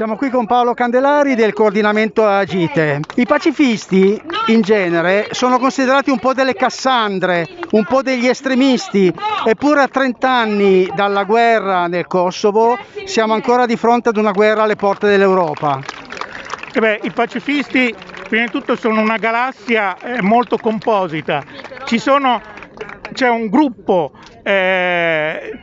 Siamo qui con Paolo Candelari del coordinamento Agite. I pacifisti in genere sono considerati un po' delle cassandre, un po' degli estremisti, eppure a 30 anni dalla guerra nel Kosovo siamo ancora di fronte ad una guerra alle porte dell'Europa. Eh beh, I pacifisti prima di tutto sono una galassia eh, molto composita. C'è un gruppo eh,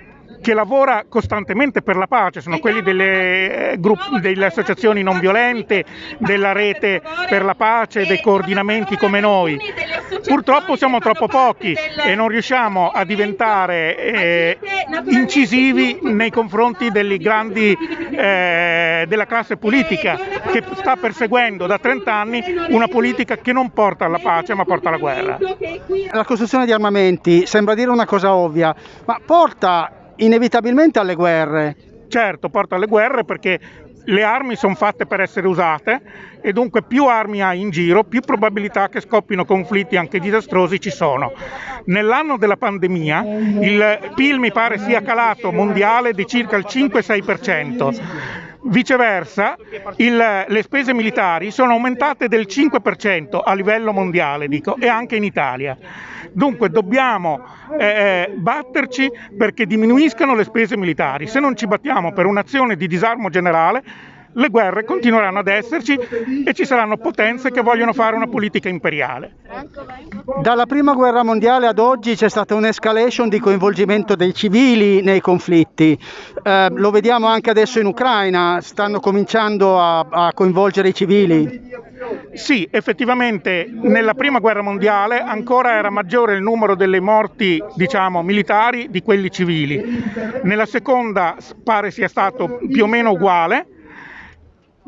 che lavora costantemente per la pace, sono quelli delle, eh, gruppi, delle, associazioni non violente, della rete per la pace, dei coordinamenti come noi. Purtroppo siamo troppo pochi e non riusciamo a diventare eh, incisivi nei confronti grandi, eh, della classe politica che sta perseguendo da 30 anni una politica che non porta alla pace ma porta alla guerra. La costruzione di armamenti sembra dire una cosa ovvia, ma porta inevitabilmente alle guerre. Certo, porta alle guerre perché le armi sono fatte per essere usate e dunque più armi hai in giro, più probabilità che scoppino conflitti anche disastrosi ci sono. Nell'anno della pandemia il PIL mi pare sia calato mondiale di circa il 5-6%. Viceversa, il, le spese militari sono aumentate del 5% a livello mondiale dico, e anche in Italia. Dunque dobbiamo eh, eh, batterci perché diminuiscano le spese militari. Se non ci battiamo per un'azione di disarmo generale, le guerre continueranno ad esserci e ci saranno potenze che vogliono fare una politica imperiale. Dalla prima guerra mondiale ad oggi c'è stata un'escalation di coinvolgimento dei civili nei conflitti, eh, lo vediamo anche adesso in Ucraina, stanno cominciando a, a coinvolgere i civili. Sì, effettivamente nella prima guerra mondiale ancora era maggiore il numero delle morti diciamo, militari di quelli civili. Nella seconda pare sia stato più o meno uguale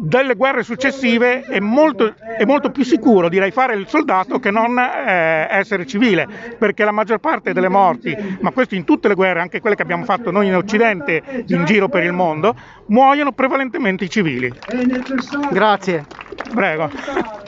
delle guerre successive è molto, è molto, più sicuro direi fare il soldato che non eh, essere civile perché la maggior parte delle morti ma questo in tutte le guerre anche quelle che abbiamo fatto noi in occidente in giro per il mondo muoiono prevalentemente i civili. Grazie. Prego